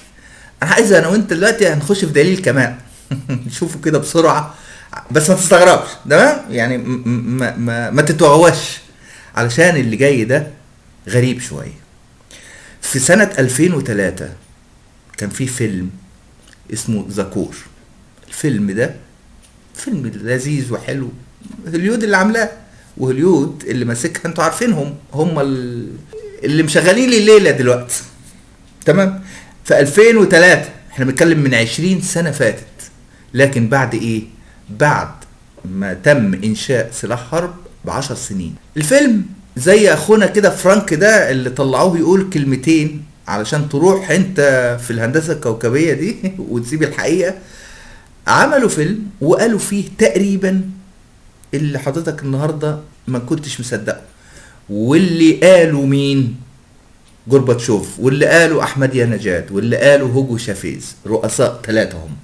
A: أنا عايز أنا وأنت دلوقتي هنخش في دليل كمان. نشوفه كده بسرعة بس ما تستغربش تمام؟ يعني ما, ما, ما تتوغوش علشان اللي جاي ده غريب شوية. في سنة 2003 كان في فيلم اسمه زكور الفيلم ده فيلم لذيذ وحلو. هوليود اللي عاملاه وهوليود اللي ماسكها أنتوا عارفينهم. هم ال- اللي مشغلين لي الليلة دلوقتي تمام؟ في 2003 إحنا بنتكلم من 20 سنة فاتت. لكن بعد إيه؟ بعد ما تم إنشاء سلاح حرب ب 10 سنين. الفيلم زي أخونا كده فرانك ده اللي طلعوه يقول كلمتين علشان تروح أنت في الهندسة الكوكبية دي وتسيب الحقيقة. عملوا فيلم وقالوا فيه تقريبا اللي حضرتك النهارده ما كنتش مصدقه. واللي قالوا مين؟ جورباتشوف واللي قالوا أحمد يا نجاد واللي قالوا هوجو شافيز. رؤساء ثلاثة هم.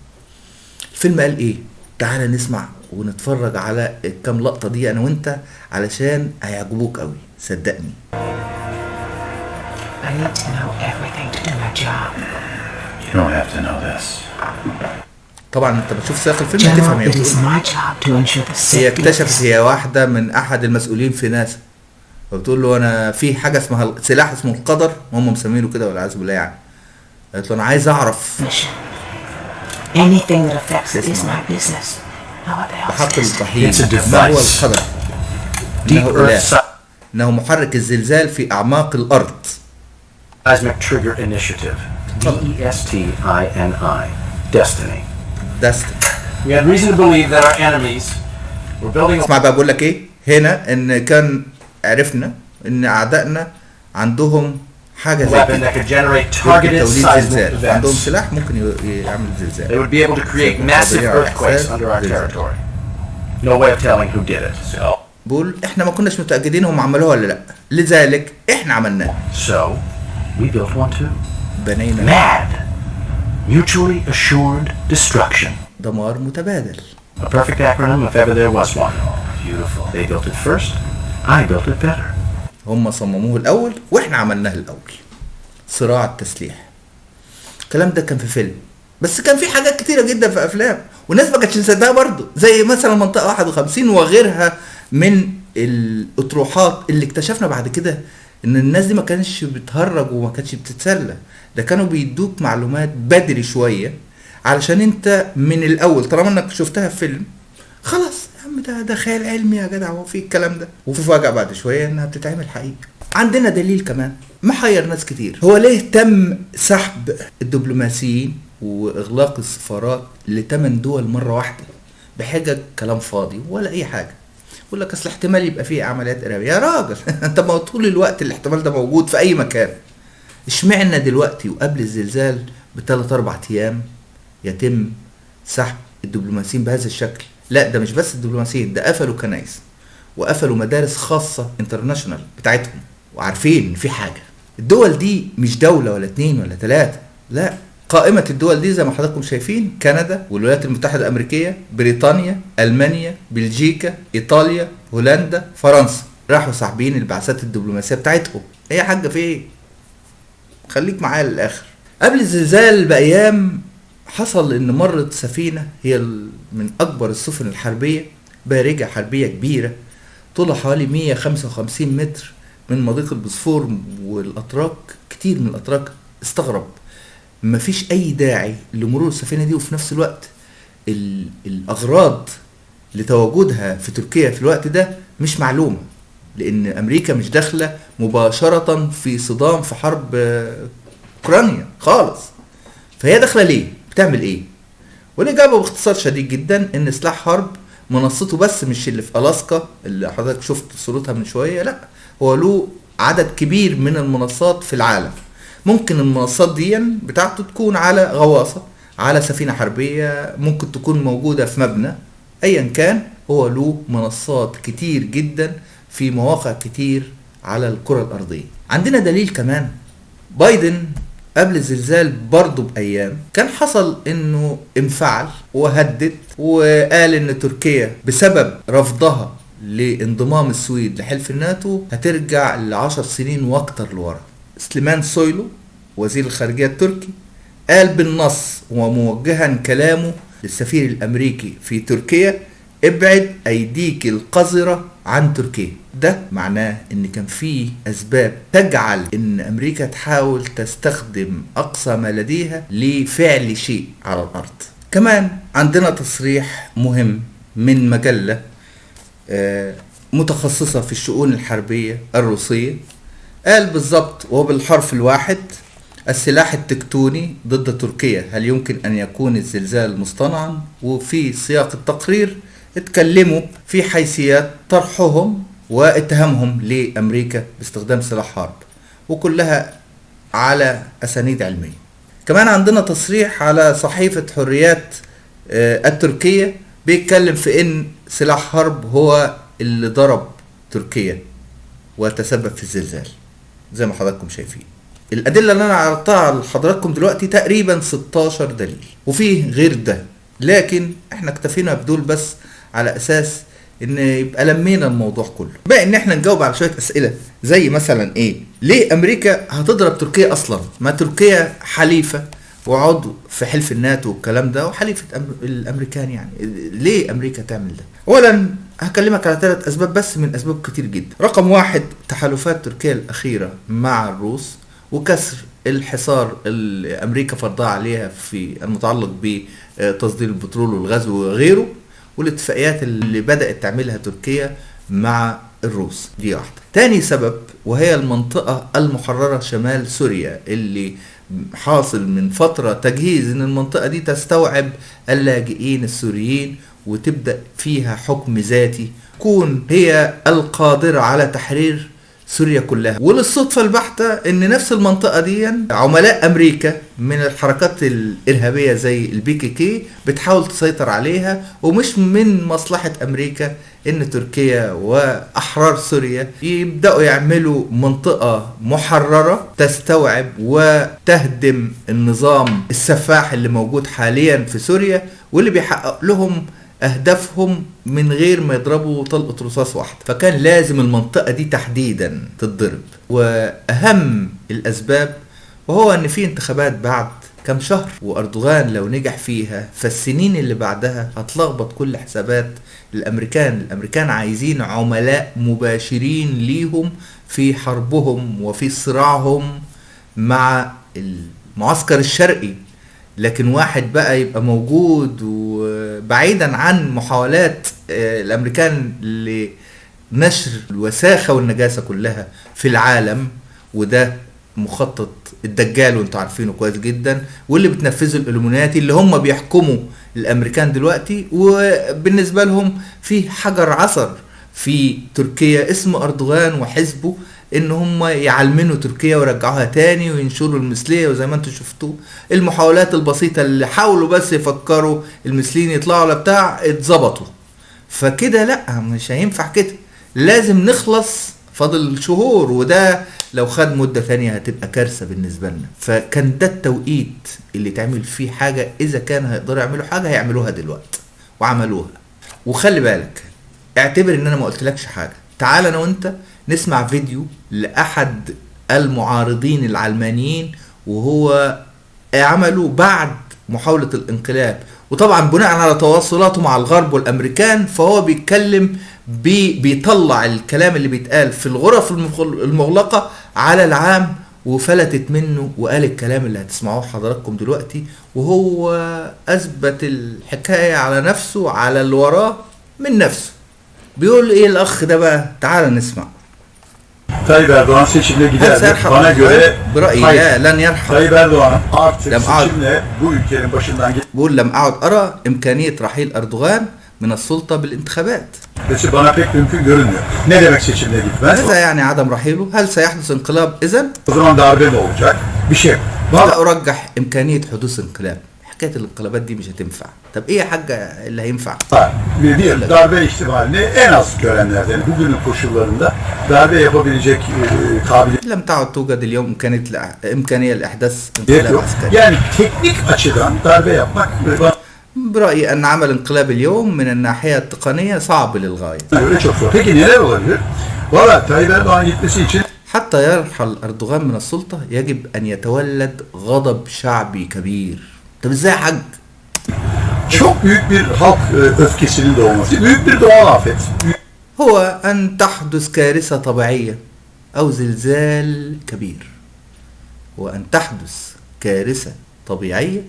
A: الفيلم قال إيه؟ تعالى نسمع ونتفرج على الكام لقطة دي أنا وأنت علشان هيعجبوك قوي. صدقني.
G: I need to know everything to do my job.
D: You don't have to know this.
A: طبعا أنت بتشوف سياق الفيلم هتفهم هي بتقول
G: the
A: هي
G: of
A: اكتشفت هي واحدة من أحد المسؤولين في ناسا. فبتقول له أنا في حاجة اسمها سلاح اسمه القدر هم مسمينه كده والعياذ بالله يعني. قالت له أنا عايز
G: أعرف. Anything that affects is my business.
A: بحق الطحين
C: It's a
A: ما هو إنه إله.
C: Earth
A: إنه محرك الزلزال في أعماق الأرض.
C: Seismic Trigger Initiative. D E S T I N I. Destiny.
A: دست
C: We had reason to believe that our enemies were building
A: اسمع بقى بقول لك إيه هنا ان كان عرفنا ان اعدائنا عندهم حاجة
C: a
A: زي
C: weapon
A: كده زلزال عندهم. سلاح ممكن يعمل
C: They
A: زلزال
C: would be able to create massive earthquakes under our territory. No way of telling who did it. So,
A: بقول إحنا ما كناش متاكدين هم عملوها ولا لا لذلك إحنا عملناه
C: so we built one too.
A: بنينا
C: Mad. Mutually assured destruction.
A: دمار متبادل
C: A perfect acronym if ever there was one. Beautiful. They built it first. I built it better.
A: هم صمموه الأول وإحنا عملناه الأول صراع التسليح الكلام ده كان في فيلم بس كان في حاجات كتيرة جدا في أفلام والناس ما كانتش مصدقها برضه زي مثلا منطقة 51 وغيرها من الأطروحات اللي اكتشفنا بعد كده إن الناس دي ما كانش بتهرج وما كانتش بتتسلى. ده كانوا بيدوك معلومات بدري شوية علشان أنت من الأول طالما إنك شفتها في فيلم خلاص يا عم ده ده خيال علمي يا جدع هو في الكلام ده. وفجأة بعد شوية إنها بتتعمل حقيقة. عندنا دليل كمان محير ناس كتير. هو ليه تم سحب الدبلوماسيين وإغلاق السفارات لثمان دول مرة واحدة؟ بحجج كلام فاضي ولا أي حاجة. يقول لك أصل احتمال يبقى فيه عمليات إرهابية. يا راجل أنت ما طول الوقت الاحتمال ده موجود في أي مكان. اشمعنا دلوقتي وقبل الزلزال بثلاث أربع أيام يتم سحب الدبلوماسيين بهذا الشكل؟ لا ده مش بس الدبلوماسيين ده قفلوا كنايس وقفلوا مدارس خاصة international بتاعتهم. وعارفين ان في حاجة الدول دي مش دولة ولا اتنين ولا تلاتة لا. قائمة الدول دي زي ما حضراتكم شايفين كندا والولايات المتحدة الأمريكية بريطانيا ألمانيا بلجيكا إيطاليا هولندا فرنسا. راحوا ساحبين البعثات الدبلوماسية بتاعتهم. إيه يا حاجة في إيه؟ خليك معايا للآخر. قبل الزلزال بأيام حصل إن مرت سفينة هي من أكبر السفن الحربية بارجة حربية كبيرة طولها حوالي 155 متر من مضيق البوسفور والأتراك. كتير من الأتراك استغرب. مفيش أي داعي لمرور السفينة دي وفي نفس الوقت ال- الأغراض لتواجدها في تركيا في الوقت ده مش معلومة لأن أمريكا مش داخلة مباشرة في صدام في حرب أوكرانيا خالص. فهي داخلة ليه؟ بتعمل إيه؟ والاجابه باختصار شديد جدا إن سلاح حرب منصته بس مش اللي في ألاسكا اللي حضرتك شفت صورتها من شوية لأ هو له عدد كبير من المنصات في العالم. ممكن المنصات دي بتاعته تكون على غواصة على سفينة حربية ممكن تكون موجودة في مبنى ايا كان هو له منصات كتير جدا في مواقع كتير على الكرة الأرضية. عندنا دليل كمان. بايدن قبل الزلزال برضه بأيام كان حصل إنه انفعل وهدد وقال إن تركيا بسبب رفضها لانضمام السويد لحلف الناتو هترجع لعشر سنين وأكتر لورا. سليمان سويلو وزير الخارجية التركي قال بالنص وموجها كلامه للسفير الأمريكي في تركيا ابعد أيديك القذرة عن تركيا. ده معناه إن كان في أسباب تجعل إن أمريكا تحاول تستخدم أقصى ما لديها لفعل شيء على الأرض. كمان عندنا تصريح مهم من مجلة آه، متخصصة في الشؤون الحربية الروسية. قال بالظبط وبالحرف الواحد السلاح التكتوني ضد تركيا هل يمكن أن يكون الزلزال مصطنعا؟ وفي سياق التقرير اتكلموا في حيثيات طرحهم واتهامهم لأمريكا باستخدام سلاح حرب وكلها على أسانيد علمية. كمان عندنا تصريح على صحيفة حريات آه، التركية بيتكلم في إن سلاح حرب هو اللي ضرب تركيا وتسبب في الزلزال. زي ما حضراتكم شايفين. الأدلة اللي أنا عرضتها لحضراتكم دلوقتي تقريبا 16 دليل وفيه غير ده. لكن إحنا اكتفينا بدول بس على أساس إن يبقى لمينا الموضوع كله. بقى إن إحنا نجاوب على شوية أسئلة زي مثلا إيه؟ ليه أمريكا هتضرب تركيا أصلا؟ ما تركيا حليفة. وعضو في حلف الناتو والكلام ده وحليفة أم- الأمريكان يعني. ليه أمريكا تعمل ده؟ اولا هكلمك على ثلاث أسباب بس من أسباب كتير جدا. رقم واحد تحالفات تركيا الأخيرة مع الروس وكسر الحصار اللي أمريكا فرضها عليها في المتعلق بتصدير البترول والغاز وغيره والاتفاقيات اللي بدأت تعملها تركيا مع الروس. دي واحدة. تاني سبب وهي المنطقة المحررة شمال سوريا اللي حاصل من فترة تجهيز إن المنطقة دي تستوعب اللاجئين السوريين وتبدأ فيها حكم ذاتي تكون هي القادرة على تحرير سوريا كلها. وللصدفة البحتة إن نفس المنطقة دي عملاء أمريكا من الحركات الإرهابية زي ال PKK بتحاول تسيطر عليها ومش من مصلحة أمريكا إن تركيا وأحرار سوريا يبدأوا يعملوا منطقة محررة تستوعب وتهدم النظام السفاح اللي موجود حاليا في سوريا واللي بيحقق لهم أهدافهم من غير ما يضربوا طلقة رصاص واحدة. فكان لازم المنطقة دي تحديدا تتضرب. وأهم الأسباب وهو إن في انتخابات بعد كم شهر وأردوغان لو نجح فيها فالسنين اللي بعدها هتلخبط كل حسابات الأمريكان. الأمريكان عايزين عملاء مباشرين ليهم في حربهم وفي صراعهم مع المعسكر الشرقي. لكن واحد بقى يبقى موجود وبعيدا عن محاولات آه، الأمريكان لنشر الوساخة والنجاسة كلها في العالم وده مخطط الدجال وانتوا عارفينه كويس جدا واللي بتنفذه الالومناتي اللي هم بيحكموا الأمريكان دلوقتي وبالنسبة لهم في حجر عثر في تركيا اسمه أردوغان وحزبه إن هم يعلمنوا تركيا ويرجعوها تاني وينشروا المثلية وزي ما أنتم شفتوا المحاولات البسيطة اللي حاولوا بس يفكروا المثليين يطلعوا ولا بتاع اتظبطوا. فكده لأ مش هينفع كده. لازم نخلص فاضل شهور وده لو خد مدة ثانية هتبقى كارثة بالنسبة لنا. فكان ده التوقيت اللي تعمل فيه حاجة إذا كان هيقدروا يعملوا حاجة هيعملوها دلوقتي وعملوها. وخلي بالك اعتبر إن أنا ما قلتلكش حاجة. تعال أنا وأنت نسمع فيديو لأحد المعارضين العلمانيين وهو عمله بعد محاولة الانقلاب. وطبعا بناء على تواصلاته مع الغرب والأمريكان فهو بيتكلم بي بيطلع الكلام اللي بيتقال في الغرف المغل- المغلقة على العام وفلتت منه وقال الكلام اللي هتسمعوه حضراتكم دلوقتي وهو أثبت الحكاية على نفسه على اللي وراه من nefsu. بيقول إيه الأخ ده بقى؟ تعال نسمع.
H: Tayyip Erdoğan seçimle gider Bana göre
A: برأيي
H: hayır.
A: لن يرحم
H: Tayyip Erdoğan artık seçimle bu ülkenin başından
A: بقول لم أعد أرى إمكانية رحيل أردوغان من السلطة بالانتخابات. ماذا يعني عدم رحيله؟ هل سيحدث انقلاب
H: إذا؟
A: لا أرجح إمكانية حدوث انقلاب. حكاية الانقلابات دي مش هتنفع. طب إيه حاجة اللي هينفع؟
H: طيب. دي الضربة الاجتماعية en az görenler yani bugünün koşullarında darbe yapabilecek kabiliyet
A: لم تعد توجد اليوم إمكانية إمكانية
H: لإحداث
A: انقلاب عسكري.
H: يعني teknik açıdan darbe yapmak
A: برأيي أن عمل انقلاب اليوم من الناحية التقنية صعب للغاية حتى يرحل أردوغان من السلطة يجب أن يتولد غضب شعبي كبير طب إزاي يا حاج
H: çok büyük bir halk e, öfkesinin doğması. Büyük bir doğal afet.
A: هو أن تحدث كارثة طبيعية أو زلزال كبير وأن تحدث كارثة طبيعية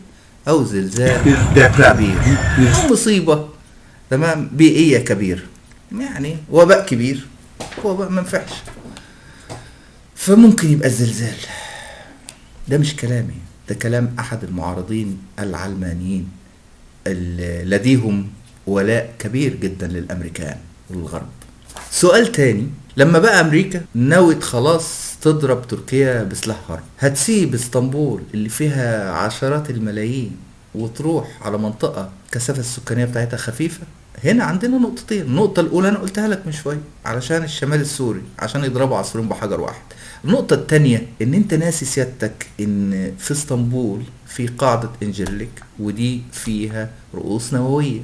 A: أو زلزال. كبير. أو مصيبة. تمام؟ بيئية كبيرة يعني وباء كبير. وباء ما ينفعش. فممكن يبقى الزلزال. ده مش كلامي. ده كلام أحد المعارضين العلمانيين لديهم ولاء كبير جدا للأمريكان والغرب. سؤال تاني. لما بقى أمريكا نوت خلاص تضرب تركيا بسلاح حرب. هتسيب إسطنبول اللي فيها عشرات الملايين وتروح على منطقة كثافة السكانية بتاعتها خفيفة. هنا عندنا نقطتين. النقطة الأولى أنا قلتها لك من شوية علشان الشمال السوري عشان يضربوا عصفورين بحجر واحد. النقطة التانية إن أنت ناسي سيادتك إن في إسطنبول في قاعدة إنجيرليك ودي فيها رؤوس نووية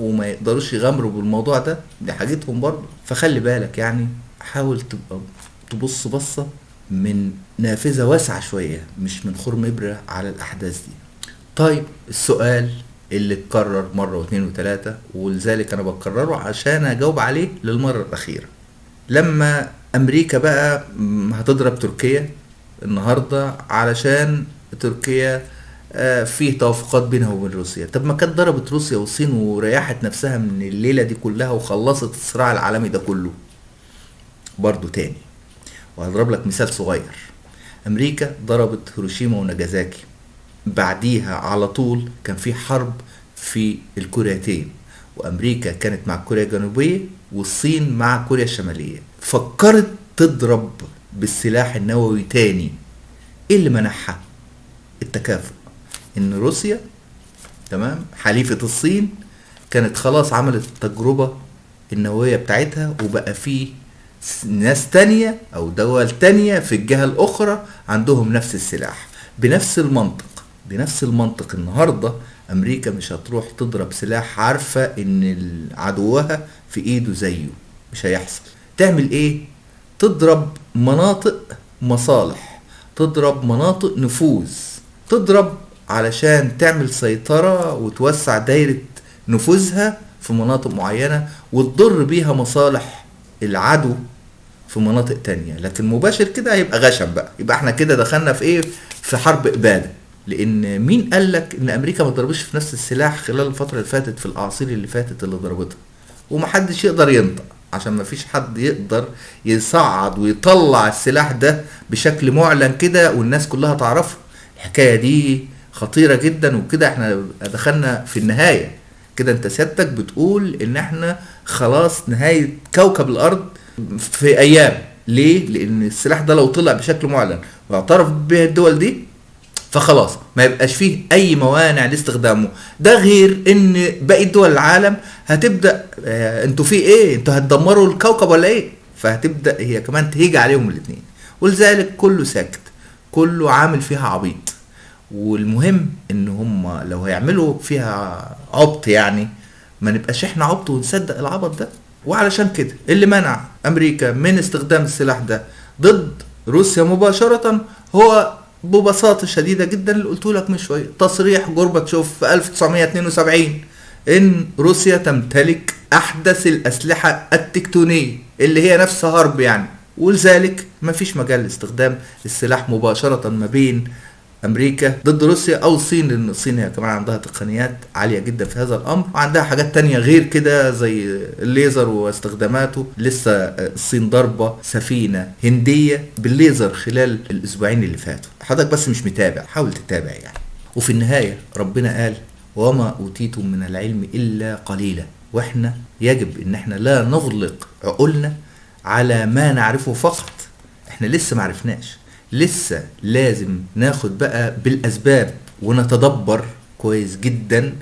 A: وما يقدروش يغامروا بالموضوع ده دي حاجتهم برضه. فخلي بالك يعني حاول تبقى تبص بصة من نافذة واسعة شوية مش من خرم إبرة على الأحداث دي. طيب السؤال اللي اتكرر مرة واثنين وثلاثة ولذلك أنا بكرره عشان أجاوب عليه للمرة الأخيرة. لما أمريكا بقى هتضرب تركيا النهاردة علشان تركيا آه، فيه توافقات بينها وبين روسيا. طب ما كانت ضربت روسيا والصين وريحت نفسها من الليلة دي كلها وخلصت الصراع العالمي ده كله. برضو تاني. وهضرب لك مثال صغير. أمريكا ضربت هيروشيما وناجازاكي. بعديها على طول كان في حرب في الكوريتين. وأمريكا كانت مع كوريا الجنوبية والصين مع كوريا الشمالية. فكرت تضرب بالسلاح النووي تاني. إيه اللي منعها التكافؤ. إن روسيا تمام حليفة الصين كانت خلاص عملت التجربه النووية بتاعتها وبقى في ناس تانية أو دول تانية في الجهة الأخرى عندهم نفس السلاح. بنفس المنطق بنفس المنطق النهاردة أمريكا مش هتروح تضرب سلاح عارفة إن عدوها في إيده زيه مش هيحصل. تعمل إيه؟ تضرب مناطق مصالح تضرب مناطق نفوذ تضرب علشان تعمل سيطرة وتوسع دايرة نفوذها في مناطق معينة وتضر بيها مصالح العدو في مناطق تانية. لكن مباشر كده هيبقى غشم بقى. يبقى إحنا كده دخلنا في إيه؟ في حرب إبادة. لأن مين قال لك إن أمريكا ما ضربتش في نفس السلاح خلال الفترة اللي فاتت في الأعاصير اللي فاتت اللي ضربتها؟ ومحدش يقدر ينطق عشان ما فيش حد يقدر يصعد ويطلع السلاح ده بشكل معلن كده والناس كلها تعرفه. الحكاية دي خطيرة جدا وكده إحنا دخلنا في النهاية. كده انت سيادتك بتقول إن إحنا خلاص نهاية كوكب الأرض في أيام. ليه؟ لأن السلاح ده لو طلع بشكل معلن واعترف به الدول دي فخلاص ما يبقاش فيه أي موانع لاستخدامه. ده غير إن باقي دول العالم هتبدأ آه أنتوا في إيه؟ أنتوا هتدمروا الكوكب ولا إيه؟ فهتبدأ هي كمان تهيجي عليهم الاثنين ولذلك كله ساكت كله عامل فيها عبيط. والمهم إن هم لو هيعملوا فيها عبط يعني ما نبقاش إحنا عبط ونصدق العبط ده. وعلشان كده اللي منع أمريكا من استخدام السلاح ده ضد روسيا مباشرة هو ببساطة شديدة جدا اللي قلت لك من شوية. تصريح جورباتشوف في 1972 إن روسيا تمتلك أحدث الأسلحة التكتونية اللي هي نفس هرب يعني. ولذلك مفيش مجال لاستخدام السلاح مباشرة ما بين أمريكا ضد روسيا أو الصين لأن الصين هي كمان عندها تقنيات عالية جدا في هذا الأمر وعندها حاجات تانية غير كده زي الليزر واستخداماته. لسه الصين ضربه سفينة هندية بالليزر خلال الأسبوعين اللي فاتوا. حضرتك بس مش متابع حاول تتابع يعني. وفي النهاية ربنا قال وما أوتيتم من العلم إلا قليلا. وإحنا يجب إن إحنا لا نغلق عقولنا على ما نعرفه فقط. إحنا لسه معرفناش لسه لازم ناخد بقى بالأسباب ونتدبر كويس جدا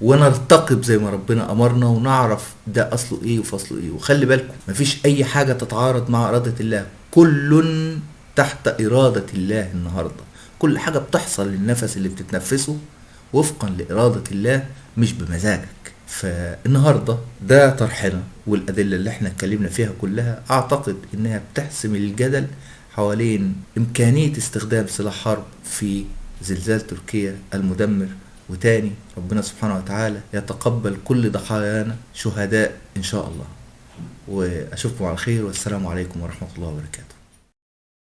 A: ونرتقب زي ما ربنا أمرنا ونعرف ده أصله إيه وفصله إيه. وخلي بالكم مفيش أي حاجة تتعارض مع إرادة الله. كل تحت إرادة الله النهارده. كل حاجة بتحصل للنفس اللي بتتنفسه وفقا لإرادة الله مش بمزاجك. فالنهاردة ده طرحنا والأدلة اللي إحنا اتكلمنا فيها كلها أعتقد إنها بتحسم الجدل حوالين إمكانية استخدام سلاح حرب في زلزال تركيا المدمر. وتاني ربنا سبحانه وتعالى يتقبل كل ضحايانا شهداء إن شاء الله. وأشوفكم على خير والسلام عليكم ورحمة الله وبركاته.